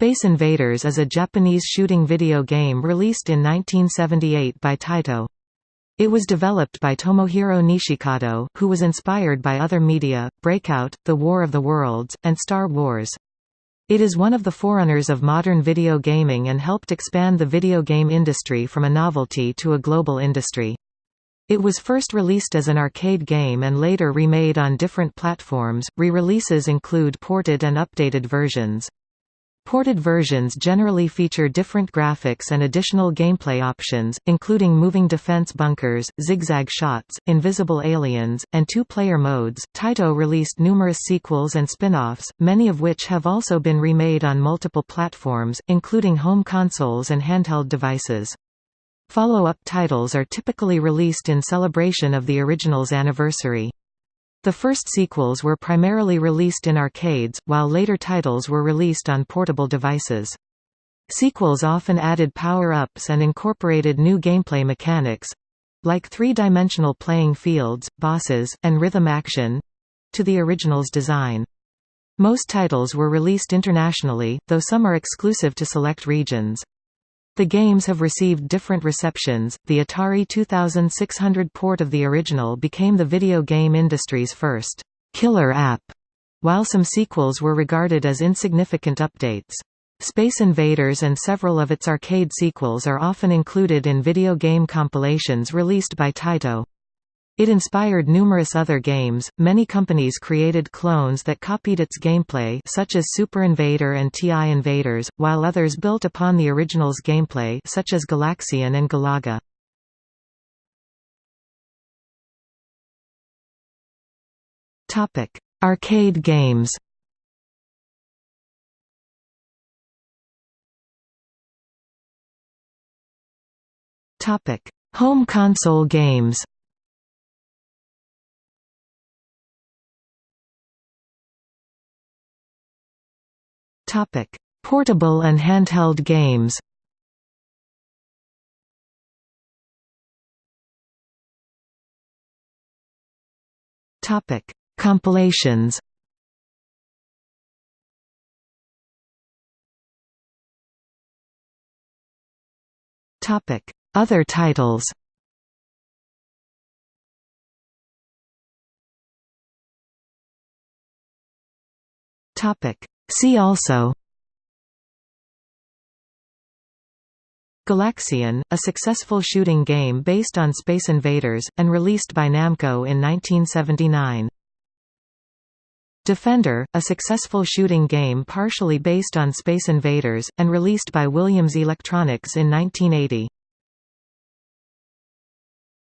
Space Invaders is a Japanese shooting video game released in 1978 by Taito. It was developed by Tomohiro Nishikado, who was inspired by other media, Breakout, The War of the Worlds, and Star Wars. It is one of the forerunners of modern video gaming and helped expand the video game industry from a novelty to a global industry. It was first released as an arcade game and later remade on different platforms. Re-releases include ported and updated versions. Ported versions generally feature different graphics and additional gameplay options, including moving defense bunkers, zigzag shots, invisible aliens, and two-player modes. Taito released numerous sequels and spin-offs, many of which have also been remade on multiple platforms, including home consoles and handheld devices. Follow-up titles are typically released in celebration of the original's anniversary. The first sequels were primarily released in arcades, while later titles were released on portable devices. Sequels often added power-ups and incorporated new gameplay mechanics—like three-dimensional playing fields, bosses, and rhythm action—to the original's design. Most titles were released internationally, though some are exclusive to select regions. The games have received different receptions. The Atari 2600 port of the original became the video game industry's first killer app, while some sequels were regarded as insignificant updates. Space Invaders and several of its arcade sequels are often included in video game compilations released by Taito. It inspired numerous other games. Many companies created clones that copied its gameplay, such as Super Invader and TI Invaders, while others built upon the original's gameplay, such as Galaxian and Galaga. Topic: Arcade games. Topic: Home console games. Topic: Portable and handheld games. Topic: Compilations. Topic: Other titles. Topic: See also Galaxian, a successful shooting game based on Space Invaders, and released by Namco in 1979. Defender, a successful shooting game partially based on Space Invaders, and released by Williams Electronics in 1980.